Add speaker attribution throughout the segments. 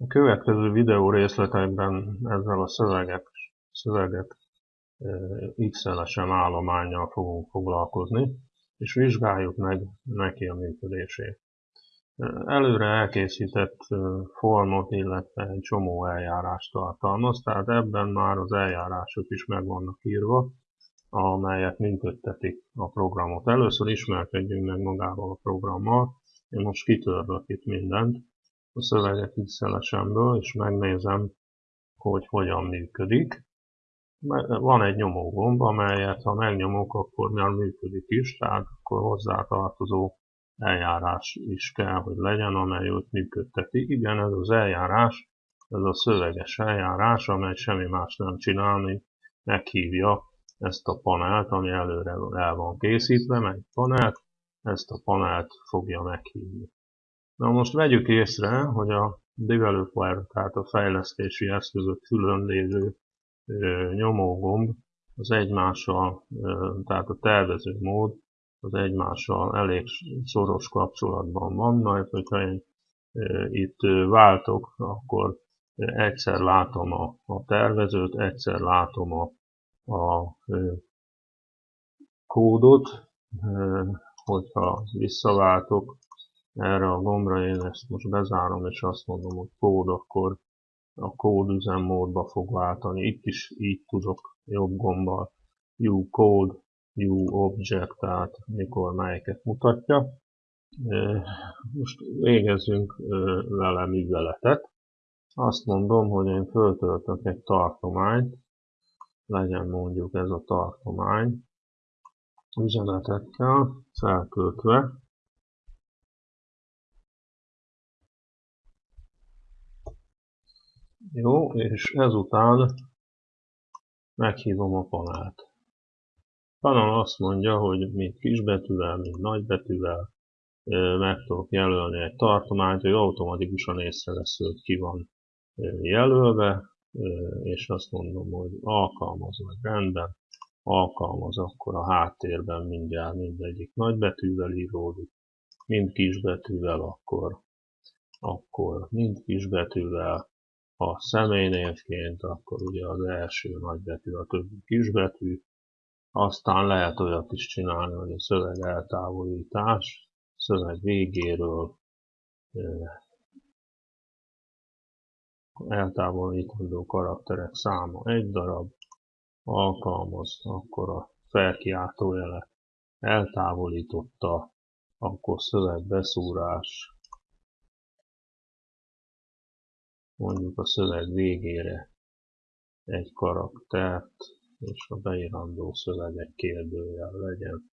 Speaker 1: A következő videó részletekben ezzel a szöveget, szöveget XLSM állományjal fogunk foglalkozni, és vizsgáljuk meg neki a működését. Előre elkészített formot, illetve egy csomó eljárást tartalmaz, tehát ebben már az eljárások is meg vannak írva, amelyek működtetik a programot. Először ismerkedjünk meg magával a programmal. Én most kitörlök itt mindent a szöveget XLS-emből, és megnézem, hogy hogyan működik. Van egy nyomógomb, amelyet ha megnyomok, akkor már működik is, tehát akkor hozzá tartozó eljárás is kell, hogy legyen, amely ott működteti. Igen, ez az eljárás, ez a szöveges eljárás, amely semmi más nem csinál, mint meghívja ezt a panelt, ami előre el van készítve, meg panelt, ezt a panelt fogja meghívni. Na most vegyük észre, hogy a developer, tehát a fejlesztési eszközök külön lévő nyomógomb az egymással, tehát a tervező mód az egymással elég szoros kapcsolatban van, majd hogyha én itt váltok, akkor egyszer látom a, a tervezőt, egyszer látom a, a kódot, hogyha visszaváltok erre a gombra, én ezt most bezárom, és azt mondom, hogy kód, akkor a kód üzemmódba fog váltani. Itt is így tudok jobb gombbal View Code, View Object, tehát mikor melyeket mutatja. Most végezzünk vele műveletet. Azt mondom, hogy én föltöltök egy tartományt, legyen mondjuk ez a tartomány, üzenetekkel feltöltve, Jó, és ezután meghívom a panelt. Panel azt mondja, hogy mint kisbetűvel, mint nagybetűvel meg tudok jelölni egy tartományt, hogy automatikusan észrevesz, hogy ki van jelölve, és azt mondom, hogy alkalmaz, vagy rendben, alkalmaz, akkor a háttérben mindjárt mindegyik nagybetűvel íródik, mind kisbetűvel, akkor, akkor mind kisbetűvel, ha személynévként, akkor ugye az első nagybetű, a többi kisbetű, aztán lehet olyat is csinálni, hogy a szöveg eltávolítás, szöveg végéről eltávolítandó karakterek száma egy darab, alkalmaz, akkor a felkiáltójelet eltávolította, akkor szövegbeszúrás, mondjuk a szöveg végére egy karaktert, és a beírandó szöveg egy kérdőjel legyen.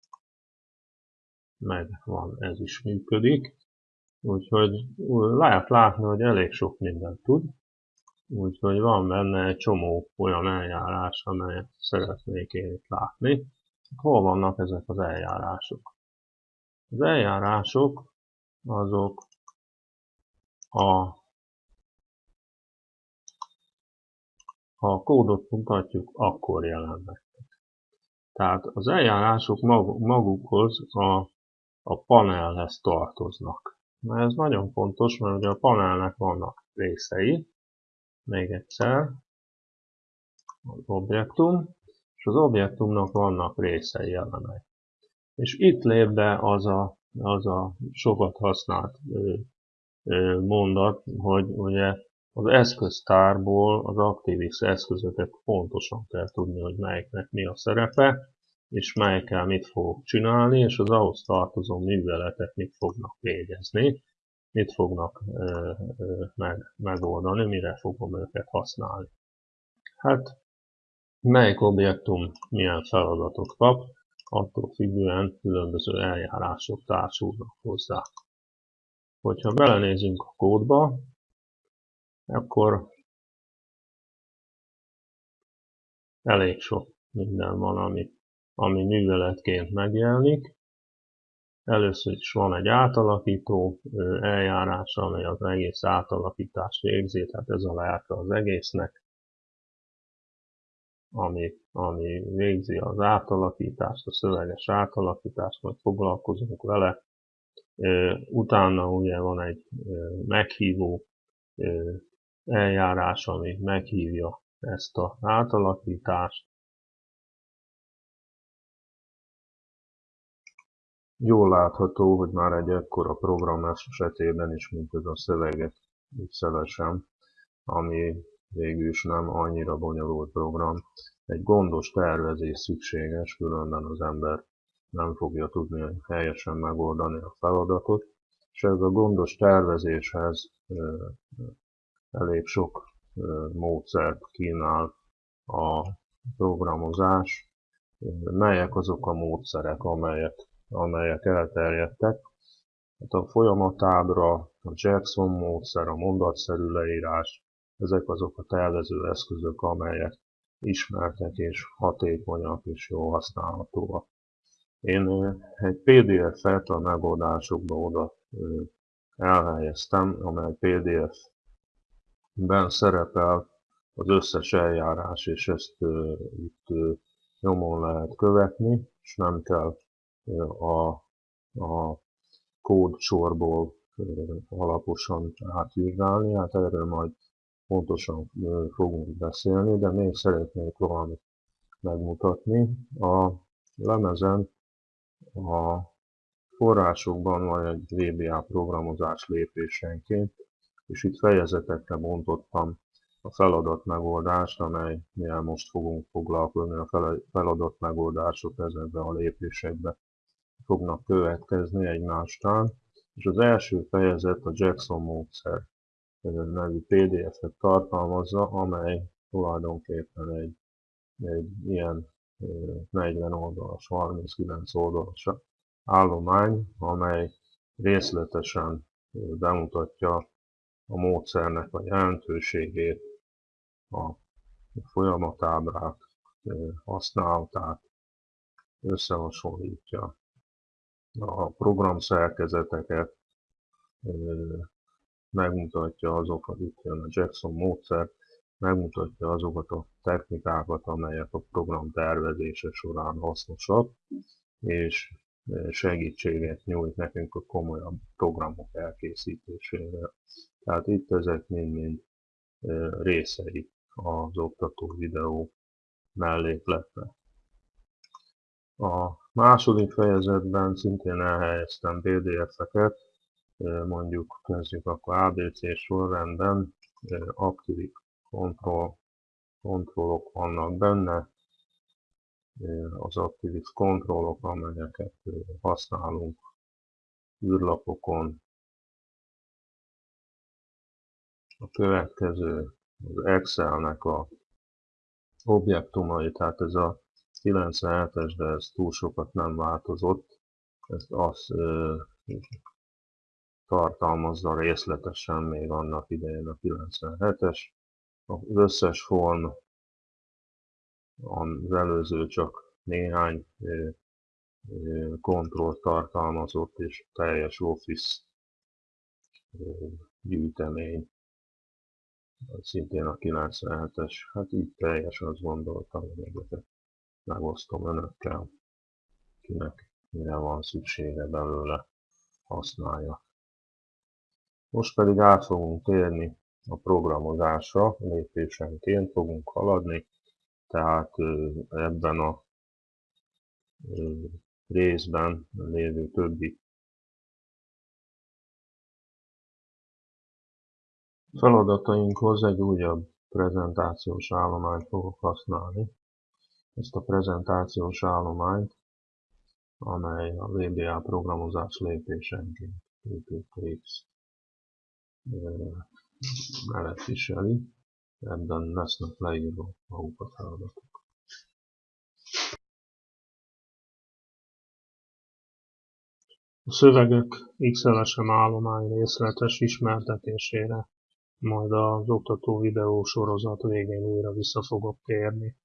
Speaker 1: Meg van, ez is működik. Úgyhogy lehet látni, hogy elég sok mindent tud. Úgyhogy van benne egy csomó olyan eljárás, amelyet szeretnék én itt látni. Hol vannak ezek az eljárások? Az eljárások azok a Ha a kódot mutatjuk, akkor jelennek. Tehát az eljárások magukhoz a, a panelhez tartoznak. Na ez nagyon fontos, mert ugye a panelnek vannak részei, még egyszer, az objektum, és az objektumnak vannak részei elemek. És itt lép be az a, az a sokat használt mondat, hogy ugye az eszköztárból az ActiveX eszközöket pontosan kell tudni, hogy melyiknek mi a szerepe, és melyikkel mit fogok csinálni, és az ahhoz tartozó műveletek mit fognak végezni, mit fognak ö, ö, meg, megoldani, mire fogom őket használni. Hát, melyik objektum milyen feladatot kap, attól függően különböző eljárások társulnak hozzá. Hogyha belenézünk a kódba, akkor elég sok minden van, ami, ami műveletként megjelenik. Először is van egy átalakító eljárás, amely az egész átalakítást végzi, tehát ez a lelke az egésznek, ami, ami végzi az átalakítást, a szöveges átalakítást, majd foglalkozunk vele. Utána ugye van egy meghívó eljárás, ami meghívja ezt az átalakítást. Jól látható, hogy már egy ekkora program esetében is, mint ez a szöveget pixelesen, ami végül is nem annyira bonyolult program. Egy gondos tervezés szükséges, különben az ember nem fogja tudni helyesen megoldani a feladatot, és ez a gondos tervezéshez elég sok módszert kínál a programozás, melyek azok a módszerek, amelyek, amelyek elterjedtek. Hát a folyamatábra, a Jackson módszer, a mondatszerű leírás, ezek azok a tervező eszközök, amelyek ismertek és hatékonyak és jól használhatóak. Én egy PDF-et a megoldásokba oda elhelyeztem, amely PDF-ben szerepel az összes eljárás, és ezt itt nyomon lehet követni, és nem kell a, a kód sorból alaposan átvizsgálni, hát erről majd pontosan fogunk beszélni, de még szeretnék valamit megmutatni. A lemezen a forrásokban van egy VBA programozás lépésenként, és itt fejezetekre bontottam a feladat megoldást, amelynél most fogunk foglalkozni, a feladat megoldások ezekbe a lépésekbe fognak következni egymástán, és az első fejezet a Jackson módszer nevű PDF-et tartalmazza, amely tulajdonképpen egy, egy ilyen 40 oldalas, 39 oldalas állomány, amely részletesen bemutatja a módszernek a jelentőségét, a folyamatábrát, használatát, összehasonlítja a program szerkezeteket, megmutatja azokat, itt jön a Jackson módszer, megmutatja azokat a technikákat, amelyek a program tervezése során hasznosak, és segítséget nyújt nekünk a komolyabb programok elkészítésére. Tehát itt ezek mind-mind részei az oktató videó mellékletnek. A második fejezetben szintén elhelyeztem PDF-eket, mondjuk kezdjük akkor ABC sorrendben, aktív kontroll, kontrollok vannak benne, az Activix kontrollok, amelyeket használunk űrlapokon. A következő az Excelnek a objektumai, tehát ez a 97-es, de ez túl sokat nem változott. Ezt azt tartalmazza részletesen még annak idején a 97-es. Az összes form az előző csak néhány kontrollt tartalmazott, és teljes Office gyűjtemény, szintén a 97-es, hát így teljes, azt gondoltam, hogy ezeket megosztom önökkel, kinek mire van szüksége belőle, használja. Most pedig át fogunk térni a programozásra, lépésenként fogunk haladni, tehát ebben a részben lévő többi feladatainkhoz egy újabb prezentációs állományt fogok használni. Ezt a prezentációs állományt, amely a VBA programozás lépésenként PPTX mellett viseli ebben lesznek leírva maguk a feladatok. A szövegek XLSM állomány részletes ismertetésére majd az oktató videó sorozat végén újra vissza fogok térni.